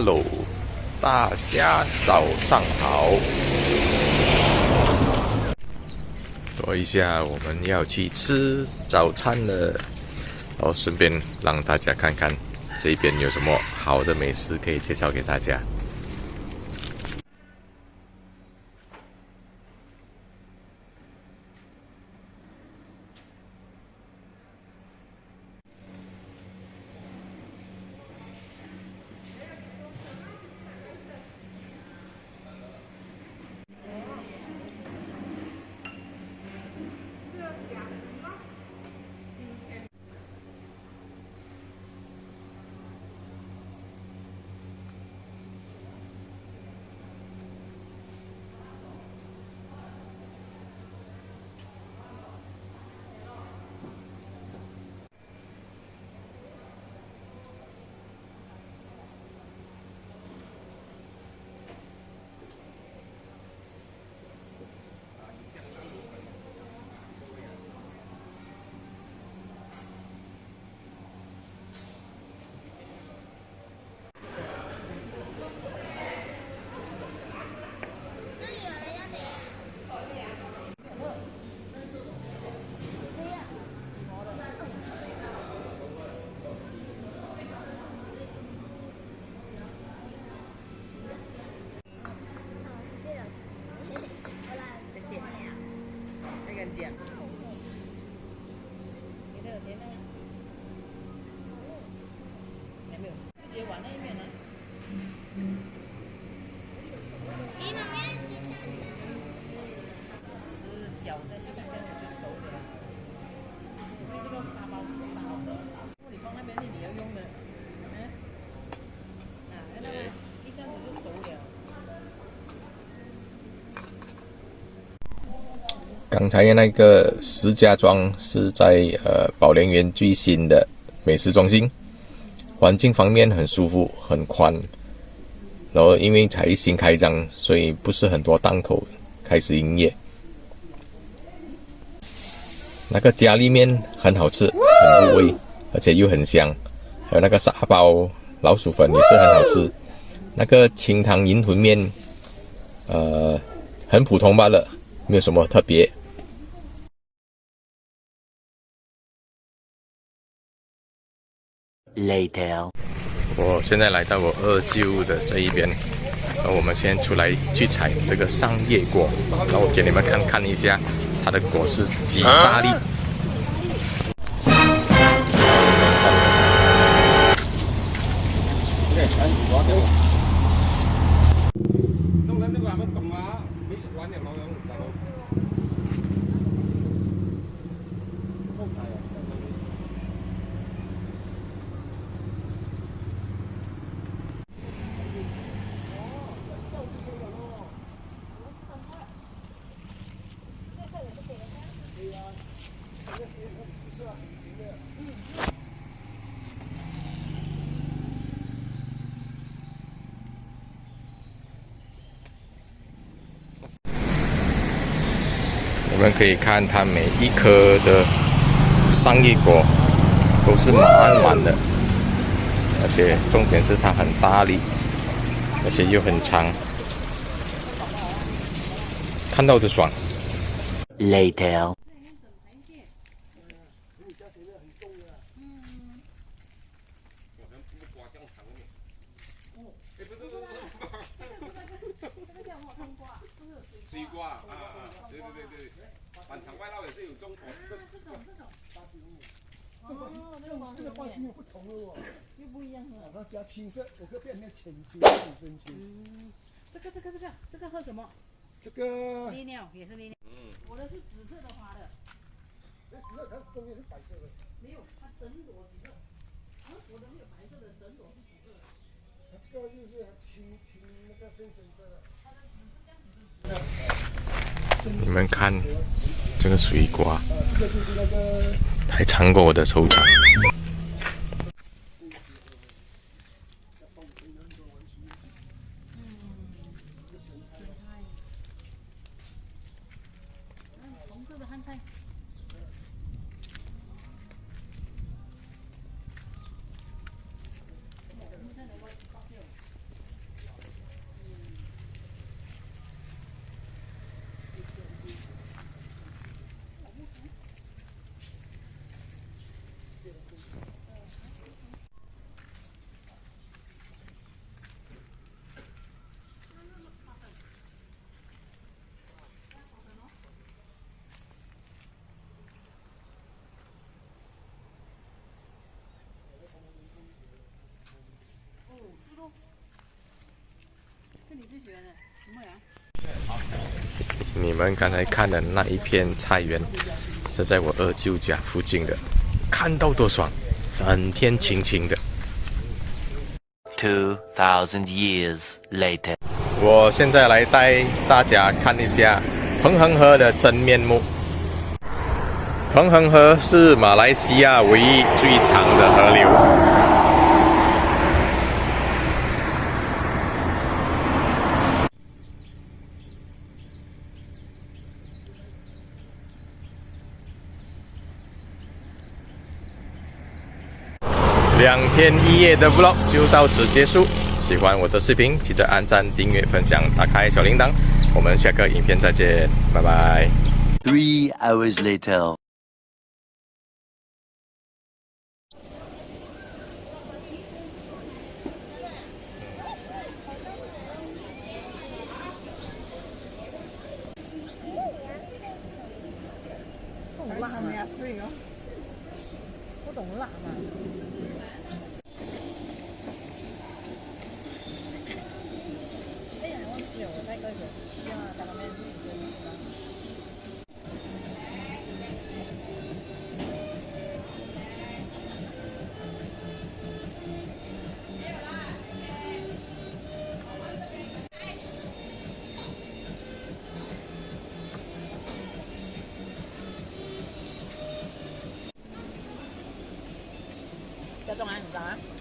Hello，大家早上好。说一下，我们要去吃早餐了，然后顺便让大家看看这边有什么好的美食可以介绍给大家。刚才那个石家庄是在呃宝莲园最新的美食中心，环境方面很舒服很宽，然后因为才新开张，所以不是很多档口开始营业。那个家里面很好吃，很入味，而且又很香，还有那个沙包老鼠粉也是很好吃。那个清汤银魂面，呃，很普通罢了，没有什么特别。Later，我现在来到我二舅的这一边，那我们先出来去采这个桑叶果，然后我给你们看看一下它的果是几大粒。我们可以看它每一颗的上叶果都是满满的，而且重点是它很大粒，而且又很长，看到就爽。Later。西瓜啊啊，对对对对，满场外绕也是有种。啊，这种这种巴西木，哦，那个这个巴西木不同了哦，又不一样哦。它比较青色，有个变成浅青、浅深青。嗯，这个这个这个这个喝什么？这个利尿也是利尿。嗯，我的是紫色的花的。那紫色它中间是白色的。没有，它整朵紫色。啊，我的没有白色的，整朵是紫色的。它这个就是青青那个深深色的。你们看这个水瓜，还尝过我的手掌。你们刚才看的那一片菜园，是在我二舅家附近的，看到多爽，整片青青的。Two thousand years later. 我现在来带大家看一下彭恒河的真面目。彭恒河是马来西亚唯一最长的河流。两天一夜的 vlog 就到此结束。喜欢我的视频，记得按赞、订阅、分享、打开小铃铛。我们下个影片再见，拜拜。Three hours later. 懂辣咩？对哦，不懂辣嘛。要中啊，你干嘛？